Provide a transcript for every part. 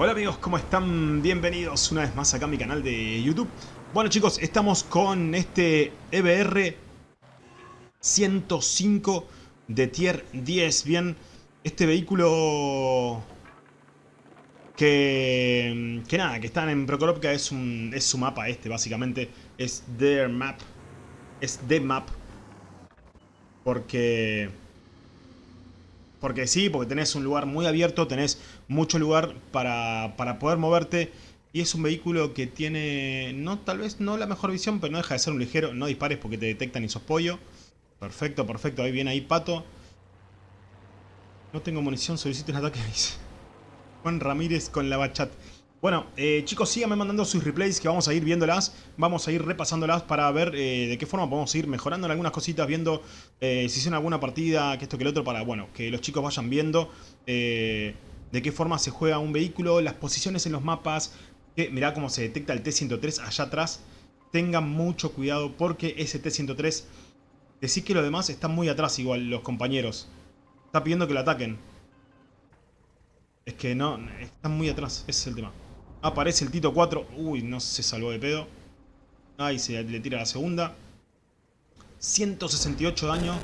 Hola amigos, ¿cómo están? Bienvenidos una vez más acá a mi canal de YouTube. Bueno chicos, estamos con este EBR 105 de Tier 10. Bien, este vehículo que, que nada, que están en Prokorovka es, es su mapa este básicamente. Es their map. Es the map. Porque... Porque sí, porque tenés un lugar muy abierto, tenés mucho lugar para, para, poder moverte. Y es un vehículo que tiene, no tal vez no la mejor visión, pero no deja de ser un ligero. No dispares porque te detectan y sos pollo. Perfecto, perfecto. Ahí viene ahí Pato. No tengo munición, solicito un ataque. Juan Ramírez con la bachat. Bueno, eh, chicos, síganme mandando sus replays que vamos a ir viéndolas. Vamos a ir repasándolas para ver eh, de qué forma podemos ir mejorando algunas cositas, viendo eh, si hicieron alguna partida, que esto que el otro, para, bueno, que los chicos vayan viendo de qué forma se juega un vehículo, las posiciones en los mapas. Que, mirá cómo se detecta el T-103 allá atrás. Tengan mucho cuidado porque ese T-103, decís que los demás están muy atrás igual, los compañeros. Está pidiendo que lo ataquen. Es que no, están muy atrás, ese es el tema. Aparece el Tito 4. Uy, no se salvó de pedo. Ahí se le tira la segunda. 168 daño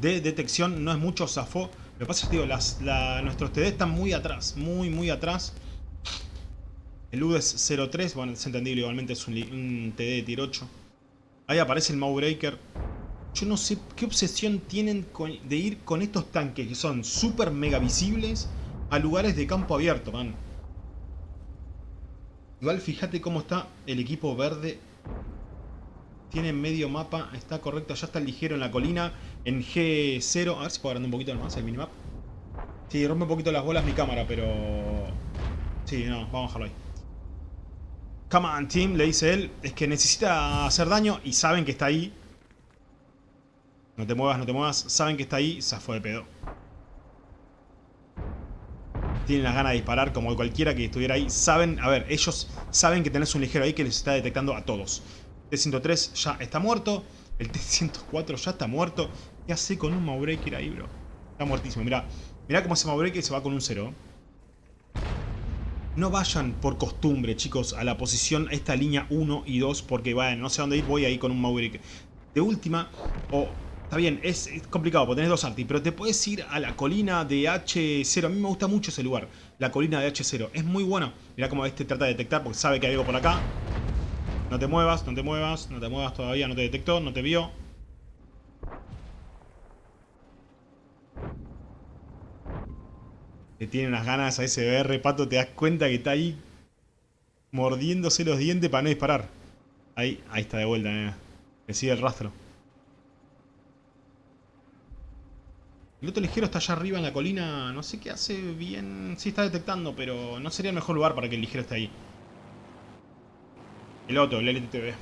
de detección. No es mucho, zafó. Lo que pasa es digo, las, nuestros TD están muy atrás. Muy, muy atrás. El UD es 03. Bueno, es entendible. Igualmente es un, TD de tier 8. Ahí aparece el Mawbreaker. Yo no sé qué obsesión tienen de ir con estos tanques que son súper mega visibles a lugares de campo abierto, man. Igual fíjate cómo está el equipo verde. Tiene medio mapa, está correcto. Ya está ligero en la colina. En G0. A ver si puedo agrandar un poquito más el minimap. Sí, rompe un poquito las bolas mi cámara, pero... Sí, no, vamos a dejarlo ahí. Come on, team, le dice él. Es que necesita hacer daño y saben que está ahí. No te muevas, no te muevas. Saben que está ahí. Se fue de pedo tienen las ganas de disparar como cualquiera que estuviera ahí. Saben, a ver, ellos saben que tenés un ligero ahí que les está detectando a todos. T-103 ya está muerto. El T-104 ya está muerto. ¿Qué hace con un Mawbreaker ahí, bro? Está muertísimo. Mirá, mirá cómo ese Mawbreaker se va con un 0. No vayan por costumbre, chicos, a la posición, esta línea 1 y 2, porque bueno, no sé dónde ir, voy ahí con un Mawbreaker. De última, o Está bien, es, complicado porque tenés dos artis, pero te puedes ir a la colina de H0. A mí me gusta mucho ese lugar, la colina de H0. Es muy bueno. Mirá cómo este trata de detectar porque sabe que hay algo por acá. No te muevas, no te muevas, no te muevas todavía, no te detectó, no te vio. Le tiene unas ganas a ese BR, Pato, te das cuenta que está ahí mordiéndose los dientes para no disparar. Ahí, ahí está de vuelta, eh. Le sigue el rastro. El otro ligero está allá arriba en la colina. No sé qué hace bien. Sí está detectando, pero no sería el mejor lugar para que el ligero esté ahí. El otro, el LTTV.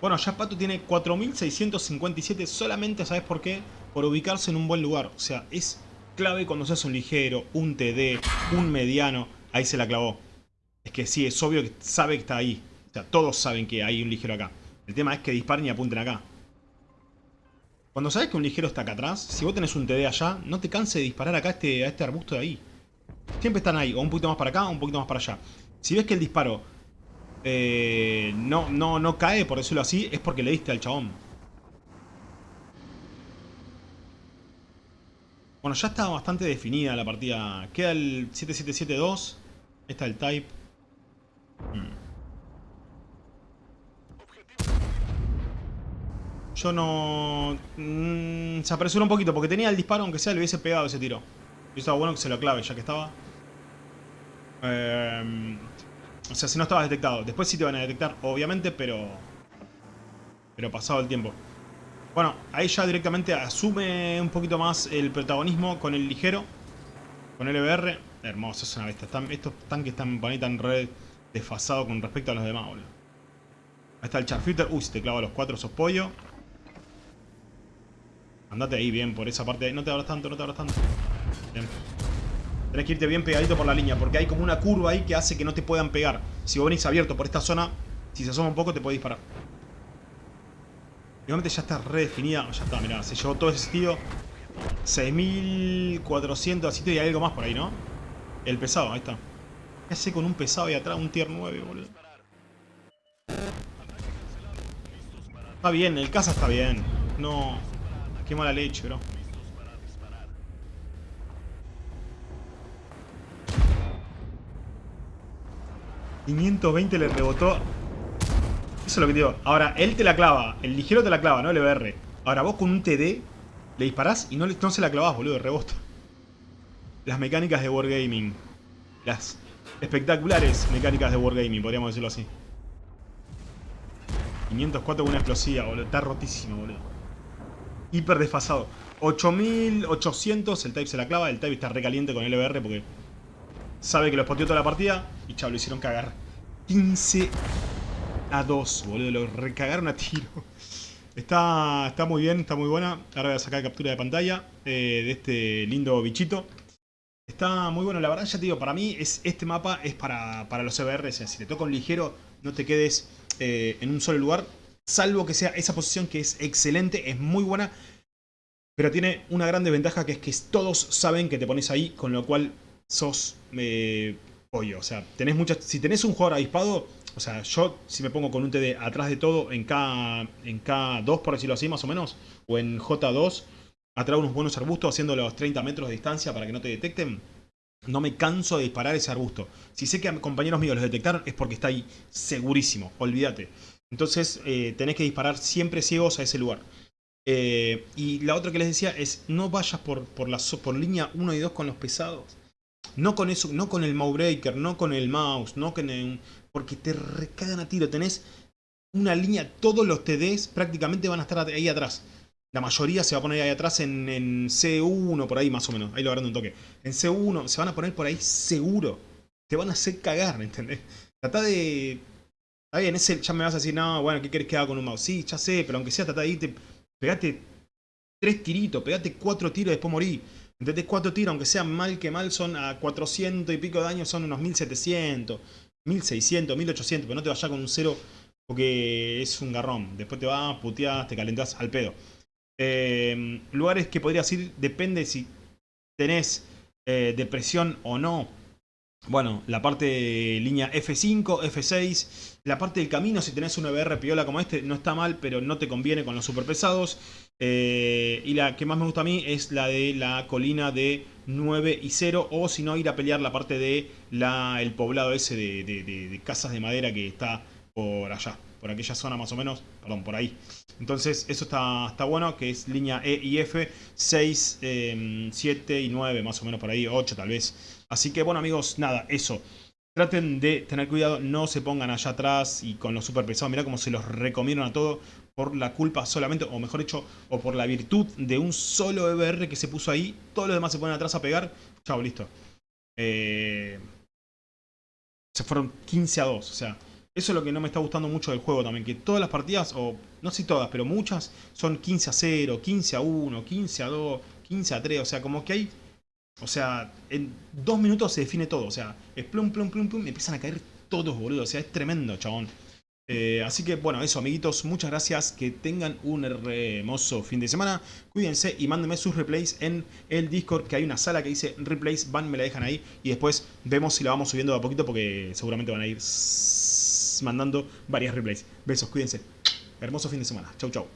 Bueno, ya Pato tiene 4657 solamente, ¿sabes por qué? Por ubicarse en un buen lugar. O sea, es clave cuando seas un ligero, un TD, un mediano. Ahí se la clavó. Es que sí, es obvio que sabe que está ahí. O sea, todos saben que hay un ligero acá. El tema es que disparen y apunten acá. Cuando sabes que un ligero está acá atrás, si vos tenés un TD allá, no te canses de disparar acá a este, a este arbusto de ahí. Siempre están ahí, o un poquito más para acá o un poquito más para allá. Si ves que el disparo eh, no, no, no cae, por decirlo así, es porque le diste al chabón. Bueno, ya está bastante definida la partida. Queda el 7772. Está el type. Hmm. Yo no... Mm, se apresuró un poquito porque tenía el disparo, aunque sea, le hubiese pegado ese tiro. Y estaba bueno que se lo clave, ya que estaba. Eh, o sea, si no estabas detectado. Después sí te van a detectar, obviamente, pero... Pero pasado el tiempo. Bueno, ahí ya directamente asume un poquito más el protagonismo con el ligero. Con el EBR. Hermoso, es una bestia. estos tanques están por ahí tan re desfasados con respecto a los demás, boludo. Ahí está el Charfitter. Uy, si te clava los cuatro, sos pollo. Andate ahí bien, por esa parte. No te abras tanto, no te abras tanto. Bien. Tenés que irte bien pegadito por la línea, porque hay como una curva ahí que hace que no te puedan pegar. Si vos venís abierto por esta zona, si se asoma un poco te puede disparar. Igualmente ya está redefinida. Ya está, mirá, se llevó todo ese sitio. 6400 así y algo más por ahí, ¿no? El pesado, ahí está. ¿Qué hace con un pesado ahí atrás? Un tier 9, boludo. Está bien, el casa está bien. No. Qué mala leche, bro. ...520 le rebotó... Eso es lo que te digo. Ahora, él te la clava. El ligero te la clava, no el BR. Ahora, vos con un TD... Le disparás y no, se la clavás, boludo. Rebota. Las mecánicas de Wargaming. Las espectaculares mecánicas de Wargaming, podríamos decirlo así. 504 con una explosiva, boludo. Está rotísimo, boludo. Hiper desfasado. 8800, el Type se la clava. El Type está recaliente con el LBR porque sabe que lo spoteó toda la partida. Y chao, lo hicieron cagar. 15 a 2, boludo. Lo recagaron a tiro. Está, está muy bien, está muy buena. Ahora voy a sacar captura de pantalla eh, de este lindo bichito. Está muy bueno, la verdad ya te digo, para mí es, este mapa es para, para los EBR, si te toca un ligero, no te quedes eh, en un solo lugar, salvo que sea esa posición que es excelente, es muy buena, pero tiene una gran desventaja que es que todos saben que te pones ahí, con lo cual sos eh, pollo, o sea, tenés muchas, si tenés un jugador avispado, o sea, yo si me pongo con un TD atrás de todo en, K, en K2, por decirlo así, más o menos, o en J2, atrás unos buenos arbustos haciendo los 30 metros de distancia para que no te detecten, no me canso de disparar ese arbusto. Si sé que compañeros míos los detectaron es porque está ahí segurísimo, olvídate. Entonces eh, tenés que disparar siempre ciegos a ese lugar. Eh, y la otra que les decía es no vayas por, por, la, por línea 1 y 2 con los pesados. No con eso, no con el mouse breaker, no con el mouse, no con el, porque te recagan a tiro. Tenés una línea, todos los TDs prácticamente van a estar ahí atrás. La mayoría se va a poner ahí atrás en, C1, por ahí más o menos. Ahí lo agarrando un toque. En C1 se van a poner por ahí seguro. Te van a hacer cagar, ¿entendés? Trata de... Está bien, ese ya me vas a decir, no, bueno, ¿qué querés que haga con un mouse? Sí, ya sé, pero aunque sea, irte... Pegate tres tiritos, pegate cuatro tiros y después morí. ¿Entendés? Cuatro tiros, aunque sea mal que mal, son a 400 y pico de daño, son unos 1700, 1600, 1800, pero no te vayas con un cero porque es un garrón. Después te vas, puteás, te calentás al pedo. Eh, lugares que podrías ir, depende si tenés eh, depresión o no. Bueno, la parte de línea F5, F6, la parte del camino, si tenés un EBR piola como este, no está mal, pero no te conviene con los super pesados. Eh, y la que más me gusta a mí es la de la colina de 9 y 0, o si no, ir a pelear la parte de la, el poblado ese de casas de madera que está por allá por aquella zona más o menos, perdón, por ahí. Entonces eso está, está bueno, que es línea E y F, 6, 7 em, y 9, más o menos por ahí, 8 tal vez. Así que bueno amigos, nada, eso. Traten de tener cuidado, no se pongan allá atrás y con los super pesados. Mirá cómo se los recomiendan a todo por la culpa solamente, o mejor dicho, o por la virtud de un solo EBR que se puso ahí. Todos los demás se ponen atrás a pegar. Chao, listo. Eh, se fueron 15 a 2, o sea... Eso es lo que no me está gustando mucho del juego también, que todas las partidas, o no sé todas, pero muchas, son 15 a 0, 15 a 1, 15 a 2, 15 a 3, o sea, como que hay... O sea, en dos minutos se define todo, o sea, es plum, plum, plum, plum, empiezan a caer todos, boludo, o sea, es tremendo, chabón. Eh, así que, bueno, eso, amiguitos, muchas gracias, que tengan un hermoso fin de semana, cuídense y mándenme sus replays en el Discord, que hay una sala que dice replays, van, me la dejan ahí, y después vemos si la vamos subiendo de a poquito, porque seguramente van a ir mandando varias replays. Besos, cuídense. Hermoso fin de semana. Chau, chau.